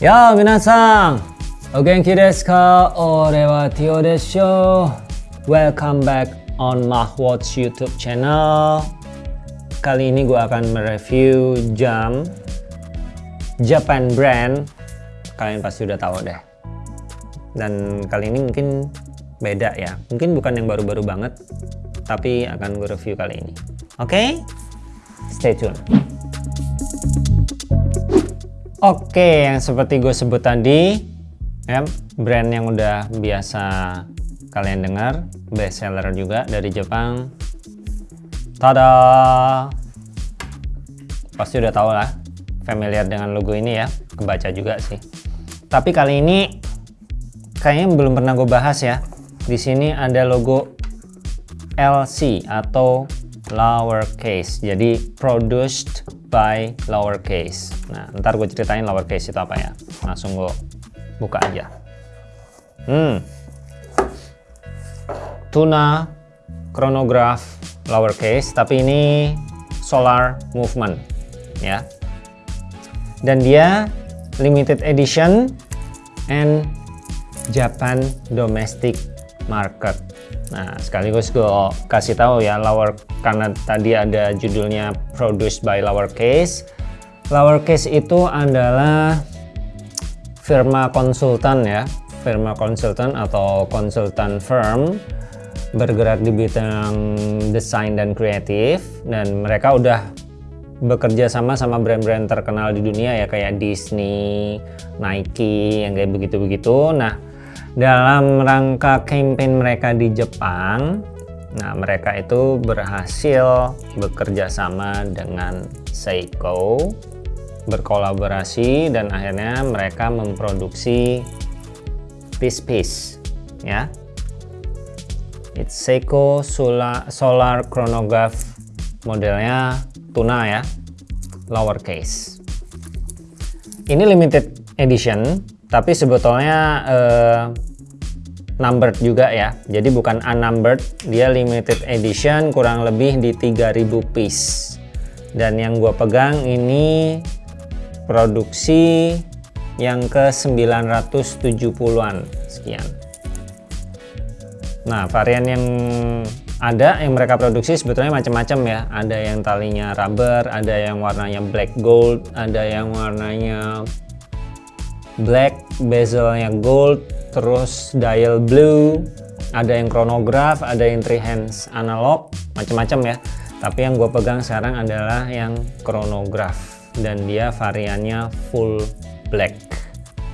やあ皆さんお元気ですか俺はティオでしょ Welcome back on Mahwatch YouTube channel Kali ini gue akan mereview jam Japan brand Kalian pasti udah tahu deh Dan kali ini mungkin beda ya Mungkin bukan yang baru-baru banget Tapi akan gue review kali ini Oke? Okay? Stay tune Oke, yang seperti gue sebut tadi, ya, brand yang udah biasa kalian dengar, best seller juga dari Jepang. Tada! Pasti udah tau lah, familiar dengan logo ini ya, kebaca juga sih. Tapi kali ini kayaknya belum pernah gue bahas ya. Di sini ada logo LC atau lowercase, jadi produced by lowercase. Nah, ntar gue ceritain lowercase itu apa ya. Langsung gue buka aja. Hmm. Tuna chronograph lowercase, tapi ini solar movement ya. Dan dia limited edition and Japan domestic market. Nah, sekaligus gue kasih tahu ya lower karena tadi ada judulnya produced by lowercase. Lowercase itu adalah firma konsultan ya, firma konsultan atau konsultan firm bergerak di bidang desain dan kreatif dan mereka udah bekerja sama sama brand-brand terkenal di dunia ya kayak Disney, Nike yang kayak begitu-begitu. Nah, dalam rangka campaign mereka di Jepang nah mereka itu berhasil bekerja sama dengan Seiko berkolaborasi dan akhirnya mereka memproduksi piece-piece ya. It's Seiko Solar, Solar Chronograph modelnya tuna ya lowercase. Ini limited edition tapi sebetulnya uh, numbered juga ya. Jadi bukan unnumbered dia limited edition kurang lebih di 3000 piece. Dan yang gue pegang ini produksi yang ke 970-an sekian. Nah varian yang ada yang mereka produksi sebetulnya macam-macam ya. Ada yang talinya rubber ada yang warnanya black gold ada yang warnanya black bezelnya gold terus dial blue ada yang chronograph ada yang three hands analog macam-macam ya. Tapi yang gue pegang sekarang adalah yang chronograph. Dan dia variannya full black.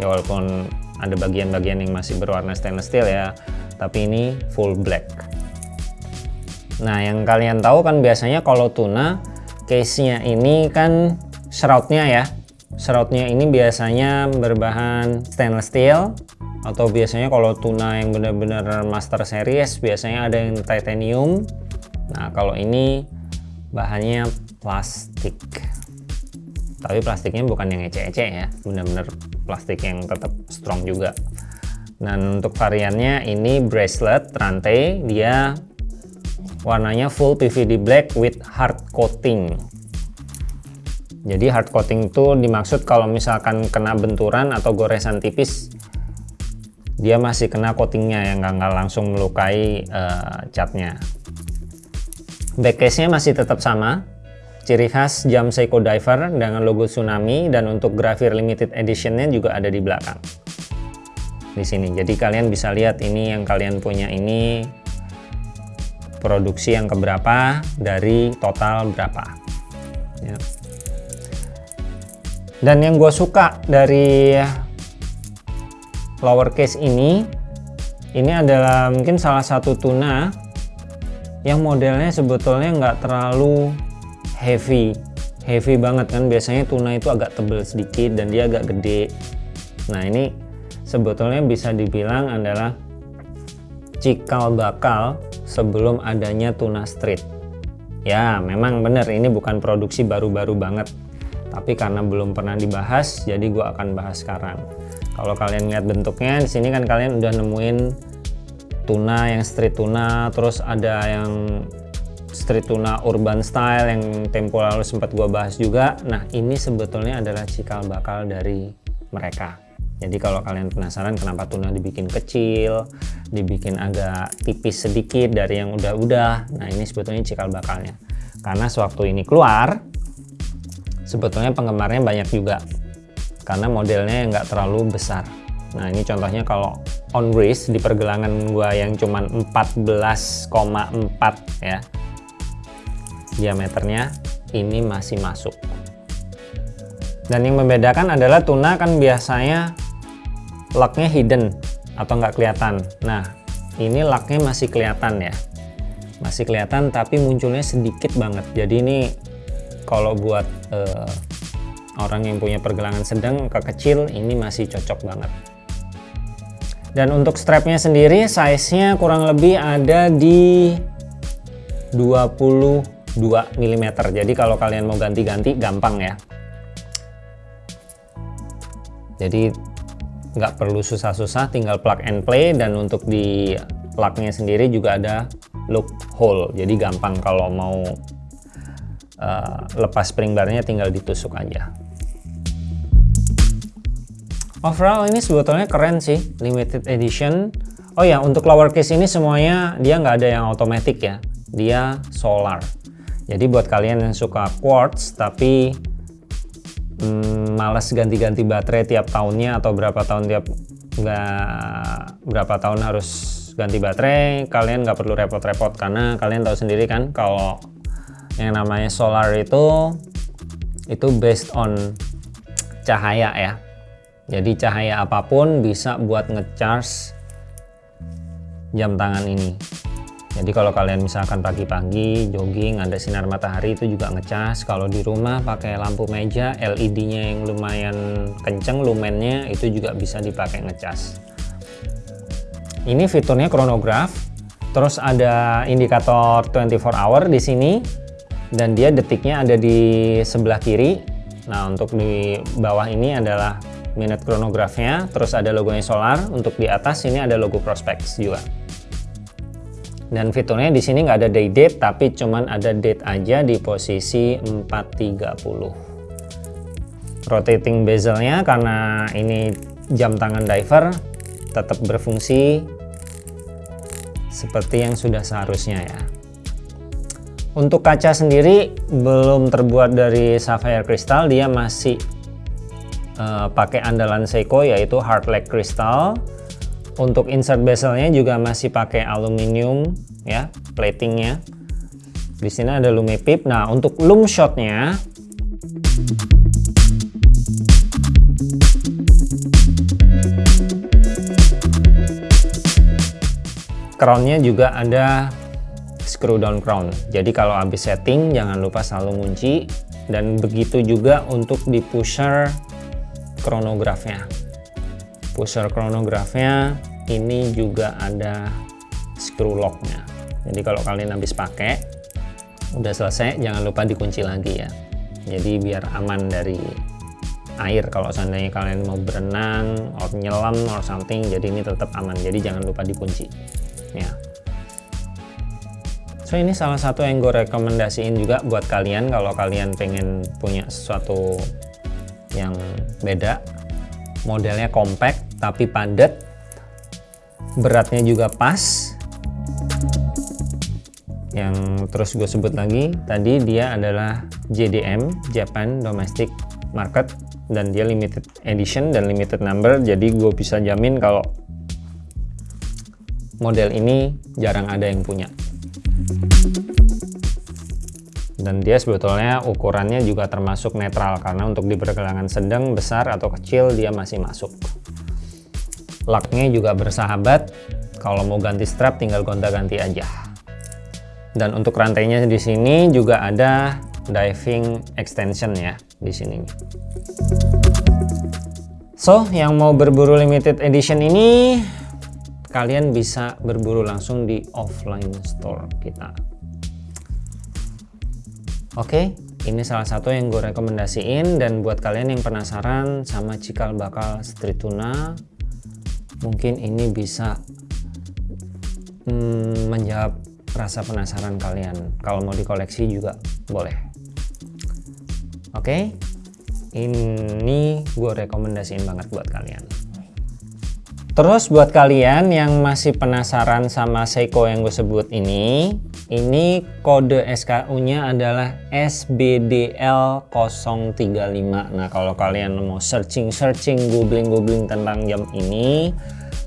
Ya walaupun ada bagian-bagian yang masih berwarna stainless steel ya tapi ini full black. Nah yang kalian tahu kan biasanya kalau tuna case nya ini kan shroudnya ya. Serotnya ini biasanya berbahan stainless steel atau biasanya kalau tuna yang benar-benar master series biasanya ada yang titanium. Nah, kalau ini bahannya plastik. Tapi plastiknya bukan yang ece-ece ya, benar-benar plastik yang tetap strong juga. Dan untuk variannya ini bracelet rantai, dia warnanya full PVD black with hard coating jadi hard coating itu dimaksud kalau misalkan kena benturan atau goresan tipis dia masih kena coatingnya yang nggak langsung melukai uh, catnya. Back case nya masih tetap sama. Ciri khas jam Seiko Diver dengan logo tsunami dan untuk grafir limited editionnya juga ada di belakang. Di sini. Jadi kalian bisa lihat ini yang kalian punya ini produksi yang keberapa dari total berapa. Ya. Dan yang gue suka dari lowercase ini, ini adalah mungkin salah satu tuna yang modelnya sebetulnya nggak terlalu heavy, heavy banget kan. Biasanya tuna itu agak tebel sedikit dan dia agak gede. Nah ini sebetulnya bisa dibilang adalah cikal bakal sebelum adanya tuna street. Ya memang benar ini bukan produksi baru-baru banget tapi karena belum pernah dibahas jadi gue akan bahas sekarang kalau kalian lihat bentuknya di sini kan kalian udah nemuin tuna yang street tuna terus ada yang street tuna urban style yang tempo lalu sempat gue bahas juga nah ini sebetulnya adalah cikal bakal dari mereka jadi kalau kalian penasaran kenapa tuna dibikin kecil, dibikin agak tipis sedikit dari yang udah-udah, nah ini sebetulnya cikal bakalnya. Karena sewaktu ini keluar, sebetulnya penggemarnya banyak juga. Karena modelnya nggak terlalu besar. Nah ini contohnya kalau on race di pergelangan gua yang cuman 14,4 ya. Diameternya ini masih masuk. Dan yang membedakan adalah tuna kan biasanya locknya hidden atau nggak kelihatan. Nah ini locknya masih kelihatan ya. Masih kelihatan tapi munculnya sedikit banget. Jadi ini kalau buat uh, orang yang punya pergelangan sedang ke kecil ini masih cocok banget. Dan untuk strapnya sendiri size nya kurang lebih ada di 22 mm jadi kalau kalian mau ganti-ganti gampang ya. Jadi nggak perlu susah-susah tinggal plug and play. Dan untuk di plugnya sendiri juga ada loop hole. Jadi gampang kalau mau uh, lepas spring barnya tinggal ditusuk aja. Overall ini sebetulnya keren sih limited edition. Oh ya untuk lowercase ini semuanya dia nggak ada yang otomatis ya. Dia solar. Jadi buat kalian yang suka quartz tapi hmm, males ganti-ganti baterai tiap tahunnya atau berapa tahun tiap nggak berapa tahun harus ganti baterai kalian nggak perlu repot-repot karena kalian tahu sendiri kan kalau yang namanya solar itu itu based on cahaya ya. Jadi cahaya apa pun bisa buat ngecharge jam tangan ini. Jadi kalau kalian misalkan pagi-pagi jogging ada sinar matahari itu juga ngecas kalau di rumah pakai lampu meja LED nya yang lumayan kenceng lumennya itu juga bisa dipakai ngecas ini fiturnya chronograph. Terus ada indikator 24 hour di sini dan dia detiknya ada di sebelah kiri. Nah untuk di bawah ini adalah minute chronographnya. Terus ada logonya solar. Untuk di atas ini ada logo prospects juga. Dan fiturnya di sini nggak ada day date tapi cuman ada date aja di posisi 430 rotating bezelnya karena ini jam tangan diver tetap berfungsi seperti yang sudah seharusnya ya untuk kaca sendiri belum terbuat dari sapphire crystal dia masih uh, pakai andalan Seiko yaitu hard lag crystal untuk insert bezelnya juga masih pakai aluminium ya platingnya. Di sini ada lumipip. Nah untuk loom shotnya crownnya juga ada screw down crown. Jadi kalau habis setting jangan lupa selalu ngunci. Dan begitu juga untuk di pusher chronograph-nya. Pusher chronograph-nya ini juga ada screw locknya. Jadi kalau kalian habis pakai udah selesai jangan lupa dikunci lagi ya. Jadi biar aman dari air. Kalau seandainya kalian mau berenang atau nyelam or something jadi ini tetap aman. Jadi jangan lupa dikunci ya so ini salah satu yang gue rekomendasiin juga buat kalian kalau kalian pengen punya sesuatu yang beda. Modelnya compact tapi padat. Beratnya juga pas. Yang terus gue sebut lagi tadi dia adalah JDM Japan Domestic Market dan dia limited edition dan limited number. Jadi gue bisa jamin kalau model ini jarang ada yang punya dan dia sebetulnya ukurannya juga termasuk netral karena untuk di pergelangan sedang, besar atau kecil dia masih masuk. Laknya juga bersahabat kalau mau ganti strap tinggal gonta-ganti aja. Dan untuk rantainya di sini juga ada diving extension ya di sini. So yang mau berburu limited edition ini kalian bisa berburu langsung di offline store kita oke ini salah satu yang gue rekomendasiin dan buat kalian yang penasaran sama cikal bakal street tuna mungkin ini bisa hmm, menjawab rasa penasaran kalian. Kalau mau dikoleksi juga boleh. Oke ini gue rekomendasiin banget buat kalian. Terus buat kalian yang masih penasaran sama Seiko yang gue sebut ini ini kode SKU nya adalah SBDL035 nah kalau kalian mau searching-searching googling-googling tentang jam ini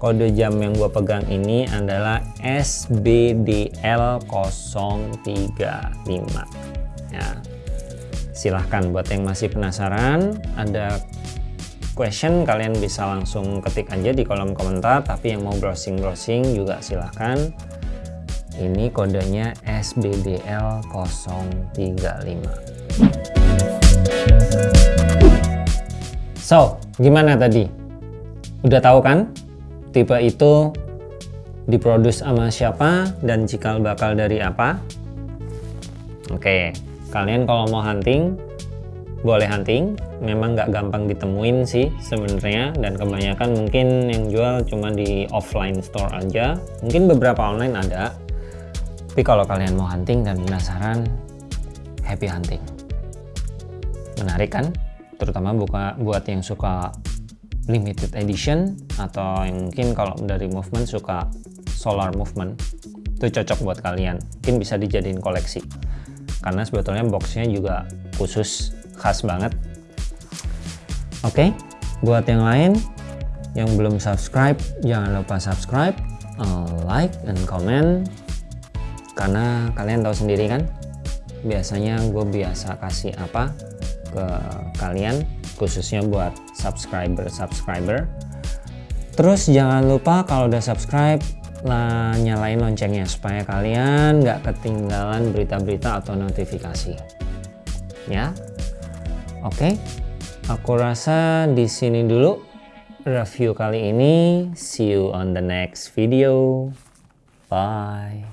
kode jam yang gue pegang ini adalah SBDL035 ya silahkan buat yang masih penasaran ada question kalian bisa langsung ketik aja di kolom komentar. Tapi yang mau browsing-browsing juga silahkan ini kodenya SBDL 035 so gimana tadi? Udah tahu kan? Tipe itu diproduksi sama siapa dan cikal bakal dari apa? Oke kalian kalau mau hunting boleh hunting. Memang nggak gampang ditemuin sih sebenarnya dan kebanyakan mungkin yang jual cuma di offline store aja. Mungkin beberapa online ada tapi kalau kalian mau hunting dan penasaran happy hunting. Menarik kan? Terutama buka buat yang suka limited edition atau yang mungkin kalau dari movement suka solar movement itu cocok buat kalian. Mungkin bisa dijadiin koleksi. Karena sebetulnya boxnya juga khusus khas banget. Oke okay, buat yang lain yang belum subscribe jangan lupa subscribe like dan comment karena kalian tahu sendiri kan biasanya gue biasa kasih apa ke kalian khususnya buat subscriber-subscriber terus jangan lupa kalau udah subscribe lah nyalain loncengnya supaya kalian nggak ketinggalan berita-berita atau notifikasi. Ya? Oke? Okay. aku rasa di sini dulu review kali ini. See you on the next video. Bye